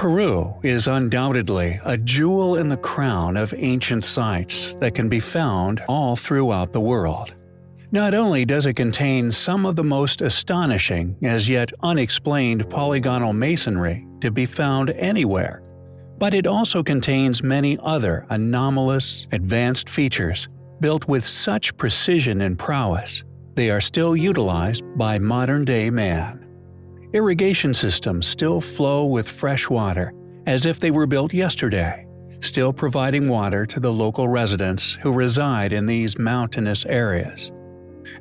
Peru is undoubtedly a jewel in the crown of ancient sites that can be found all throughout the world. Not only does it contain some of the most astonishing as yet unexplained polygonal masonry to be found anywhere, but it also contains many other anomalous, advanced features built with such precision and prowess they are still utilized by modern-day man. Irrigation systems still flow with fresh water, as if they were built yesterday, still providing water to the local residents who reside in these mountainous areas.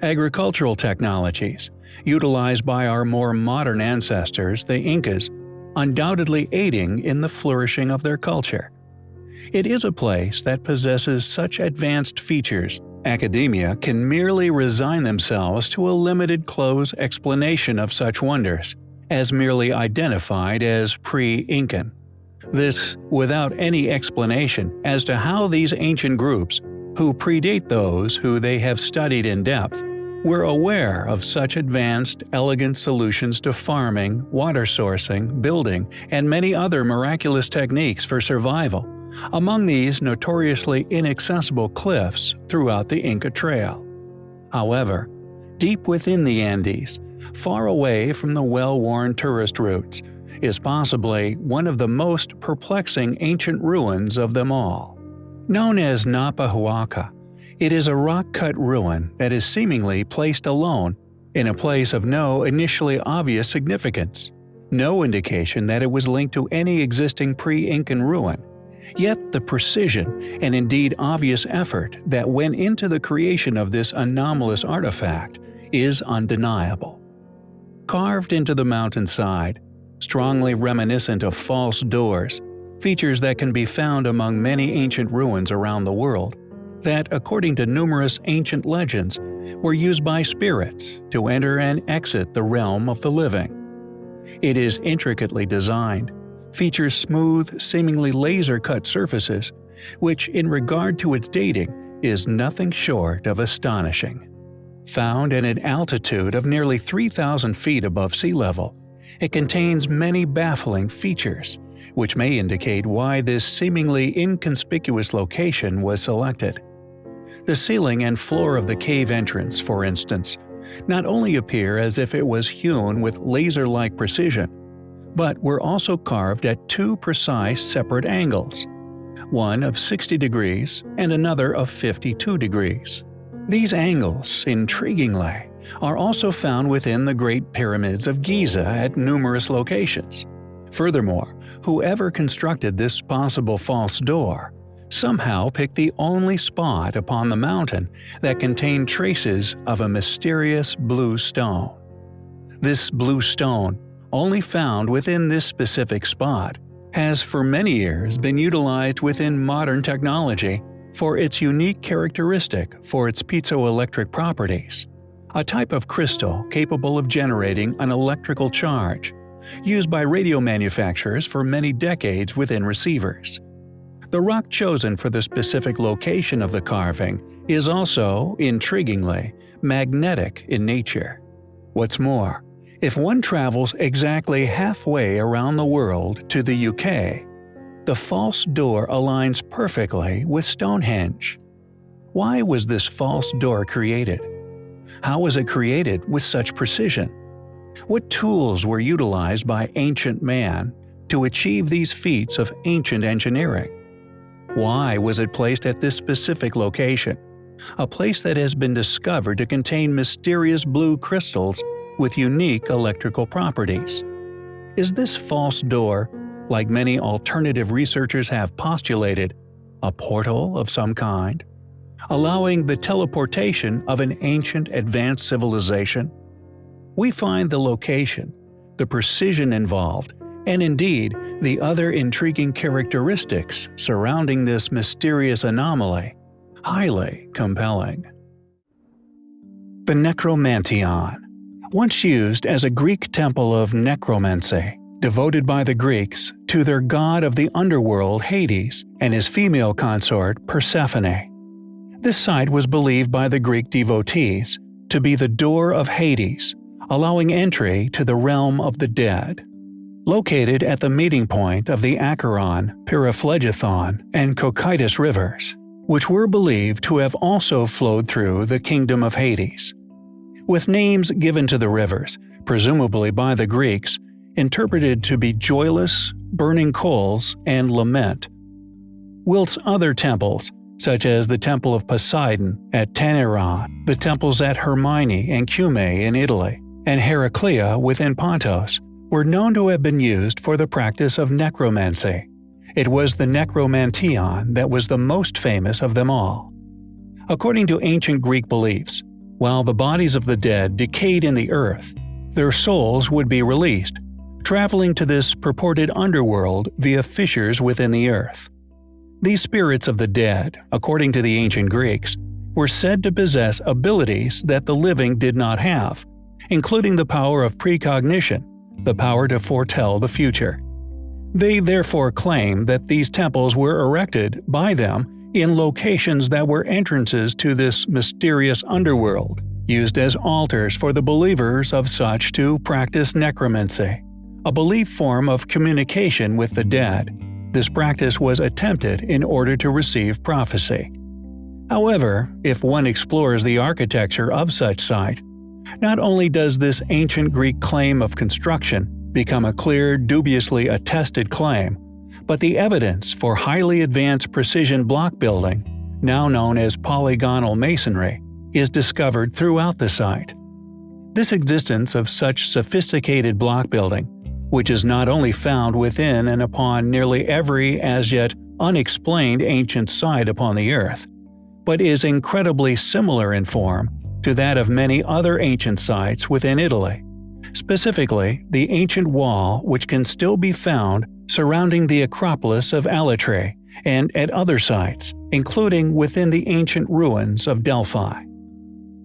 Agricultural technologies, utilized by our more modern ancestors, the Incas, undoubtedly aiding in the flourishing of their culture. It is a place that possesses such advanced features Academia can merely resign themselves to a limited close explanation of such wonders, as merely identified as pre-Incan. This without any explanation as to how these ancient groups, who predate those who they have studied in depth, were aware of such advanced, elegant solutions to farming, water sourcing, building, and many other miraculous techniques for survival among these notoriously inaccessible cliffs throughout the Inca Trail. However, deep within the Andes, far away from the well-worn tourist routes, is possibly one of the most perplexing ancient ruins of them all. Known as Naupa Huaca, it is a rock-cut ruin that is seemingly placed alone in a place of no initially obvious significance, no indication that it was linked to any existing pre-Incan ruin, Yet the precision and indeed obvious effort that went into the creation of this anomalous artifact is undeniable. Carved into the mountainside, strongly reminiscent of false doors, features that can be found among many ancient ruins around the world, that, according to numerous ancient legends, were used by spirits to enter and exit the realm of the living. It is intricately designed, features smooth, seemingly laser-cut surfaces, which in regard to its dating is nothing short of astonishing. Found at an altitude of nearly 3,000 feet above sea level, it contains many baffling features, which may indicate why this seemingly inconspicuous location was selected. The ceiling and floor of the cave entrance, for instance, not only appear as if it was hewn with laser-like precision, but were also carved at two precise separate angles, one of 60 degrees and another of 52 degrees. These angles, intriguingly, are also found within the Great Pyramids of Giza at numerous locations. Furthermore, whoever constructed this possible false door somehow picked the only spot upon the mountain that contained traces of a mysterious blue stone. This blue stone only found within this specific spot, has for many years been utilized within modern technology for its unique characteristic for its piezoelectric properties, a type of crystal capable of generating an electrical charge, used by radio manufacturers for many decades within receivers. The rock chosen for the specific location of the carving is also, intriguingly, magnetic in nature. What's more, if one travels exactly halfway around the world to the UK, the false door aligns perfectly with Stonehenge. Why was this false door created? How was it created with such precision? What tools were utilized by ancient man to achieve these feats of ancient engineering? Why was it placed at this specific location, a place that has been discovered to contain mysterious blue crystals with unique electrical properties. Is this false door, like many alternative researchers have postulated, a portal of some kind? Allowing the teleportation of an ancient advanced civilization? We find the location, the precision involved, and indeed the other intriguing characteristics surrounding this mysterious anomaly highly compelling. The Necromanteion once used as a Greek temple of necromancy, devoted by the Greeks to their god of the underworld Hades and his female consort Persephone. This site was believed by the Greek devotees to be the door of Hades, allowing entry to the realm of the dead. located at the meeting point of the Acheron, Pyriphlegethon, and Cocytus rivers, which were believed to have also flowed through the kingdom of Hades. With names given to the rivers, presumably by the Greeks, interpreted to be joyless, burning coals, and lament. Whilst other temples, such as the Temple of Poseidon at Tainaron, the temples at Hermione and Cumae in Italy, and Heraclea within Pontos, were known to have been used for the practice of necromancy. It was the necromanteion that was the most famous of them all. According to ancient Greek beliefs, while the bodies of the dead decayed in the earth, their souls would be released, traveling to this purported underworld via fissures within the earth. These spirits of the dead, according to the ancient Greeks, were said to possess abilities that the living did not have, including the power of precognition, the power to foretell the future. They therefore claim that these temples were erected by them in locations that were entrances to this mysterious underworld, used as altars for the believers of such to practice necromancy, a belief form of communication with the dead. This practice was attempted in order to receive prophecy. However, if one explores the architecture of such site, not only does this ancient Greek claim of construction become a clear, dubiously attested claim, but the evidence for highly advanced precision block building, now known as polygonal masonry, is discovered throughout the site. This existence of such sophisticated block building, which is not only found within and upon nearly every as yet unexplained ancient site upon the Earth, but is incredibly similar in form to that of many other ancient sites within Italy, specifically the ancient wall which can still be found surrounding the Acropolis of Alatri and at other sites, including within the ancient ruins of Delphi.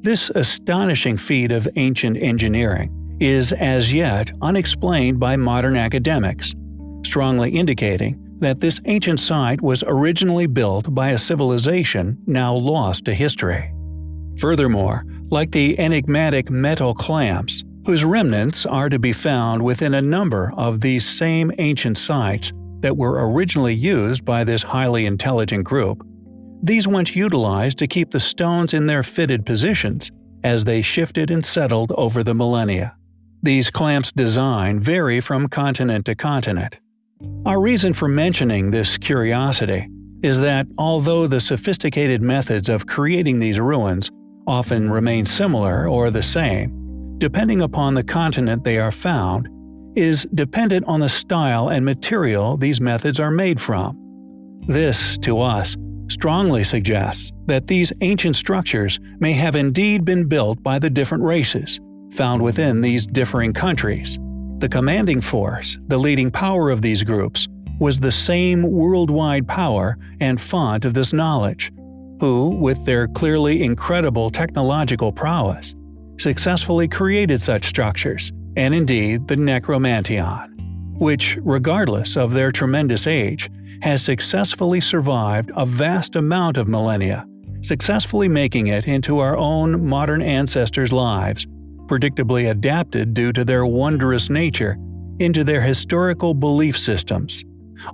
This astonishing feat of ancient engineering is as yet unexplained by modern academics, strongly indicating that this ancient site was originally built by a civilization now lost to history. Furthermore, like the enigmatic metal clamps, whose remnants are to be found within a number of these same ancient sites that were originally used by this highly intelligent group, these once utilized to keep the stones in their fitted positions as they shifted and settled over the millennia. These clamps' design vary from continent to continent. Our reason for mentioning this curiosity is that although the sophisticated methods of creating these ruins often remain similar or the same, depending upon the continent they are found, is dependent on the style and material these methods are made from. This, to us, strongly suggests that these ancient structures may have indeed been built by the different races found within these differing countries. The commanding force, the leading power of these groups, was the same worldwide power and font of this knowledge, who, with their clearly incredible technological prowess, successfully created such structures, and indeed the Necromanteion, which, regardless of their tremendous age, has successfully survived a vast amount of millennia, successfully making it into our own modern ancestors' lives, predictably adapted due to their wondrous nature into their historical belief systems,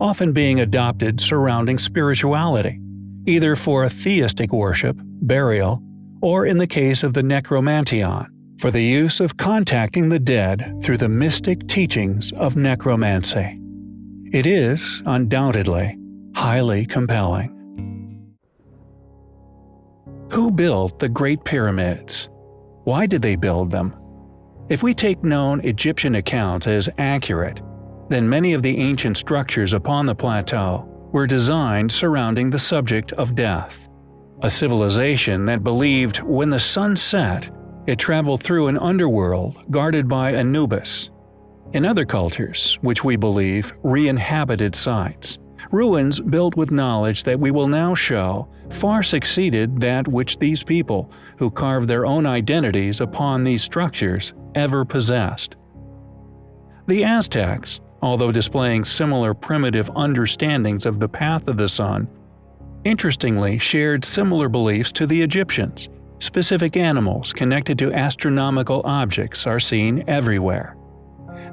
often being adopted surrounding spirituality, either for theistic worship, burial, or in the case of the necromanteion, for the use of contacting the dead through the mystic teachings of necromancy. It is, undoubtedly, highly compelling. Who built the Great Pyramids? Why did they build them? If we take known Egyptian accounts as accurate, then many of the ancient structures upon the plateau were designed surrounding the subject of death. A civilization that believed when the sun set, it traveled through an underworld guarded by Anubis. In other cultures, which we believe re-inhabited sites, ruins built with knowledge that we will now show far succeeded that which these people, who carved their own identities upon these structures, ever possessed. The Aztecs, although displaying similar primitive understandings of the path of the sun, interestingly shared similar beliefs to the Egyptians. Specific animals connected to astronomical objects are seen everywhere.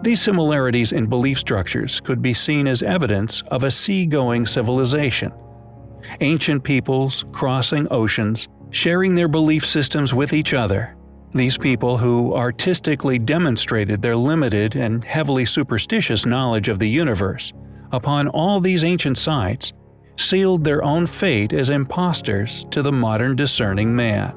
These similarities in belief structures could be seen as evidence of a sea-going civilization. Ancient peoples crossing oceans, sharing their belief systems with each other. These people who artistically demonstrated their limited and heavily superstitious knowledge of the universe upon all these ancient sites sealed their own fate as impostors to the modern discerning man.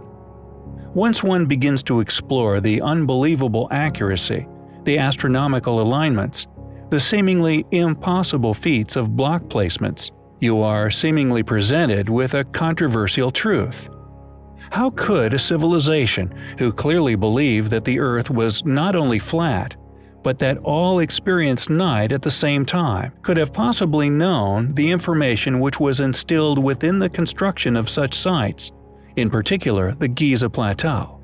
Once one begins to explore the unbelievable accuracy, the astronomical alignments, the seemingly impossible feats of block placements, you are seemingly presented with a controversial truth. How could a civilization who clearly believed that the Earth was not only flat, but that all experienced night at the same time, could have possibly known the information which was instilled within the construction of such sites, in particular the Giza Plateau.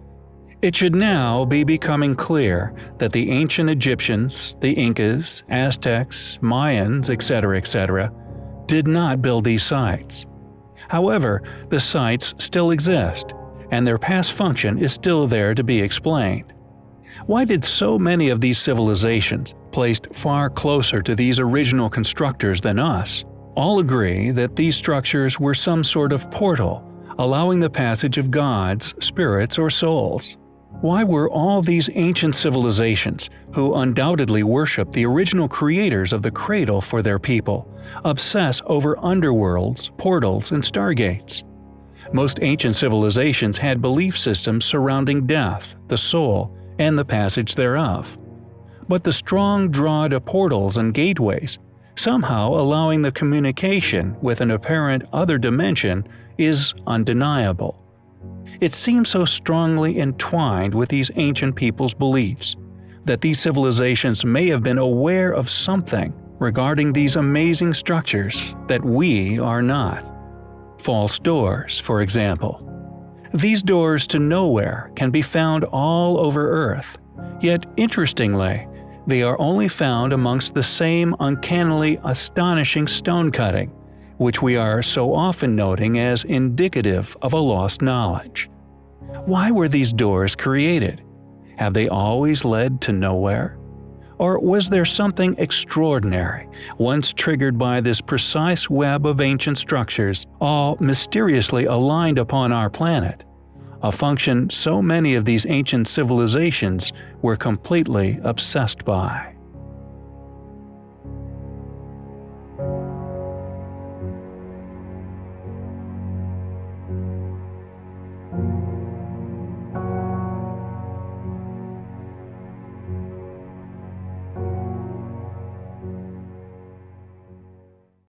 It should now be becoming clear that the ancient Egyptians, the Incas, Aztecs, Mayans, etc., etc., did not build these sites. However, the sites still exist, and their past function is still there to be explained. Why did so many of these civilizations, placed far closer to these original constructors than us, all agree that these structures were some sort of portal, allowing the passage of gods, spirits, or souls? Why were all these ancient civilizations, who undoubtedly worship the original creators of the cradle for their people, obsess over underworlds, portals, and stargates? Most ancient civilizations had belief systems surrounding death, the soul, and the passage thereof. But the strong draw to portals and gateways, somehow allowing the communication with an apparent other dimension, is undeniable. It seems so strongly entwined with these ancient people's beliefs that these civilizations may have been aware of something regarding these amazing structures that we are not. False doors, for example. These doors to nowhere can be found all over Earth, yet interestingly, they are only found amongst the same uncannily astonishing stone cutting, which we are so often noting as indicative of a lost knowledge. Why were these doors created? Have they always led to nowhere? Or was there something extraordinary, once triggered by this precise web of ancient structures, all mysteriously aligned upon our planet? A function so many of these ancient civilizations were completely obsessed by.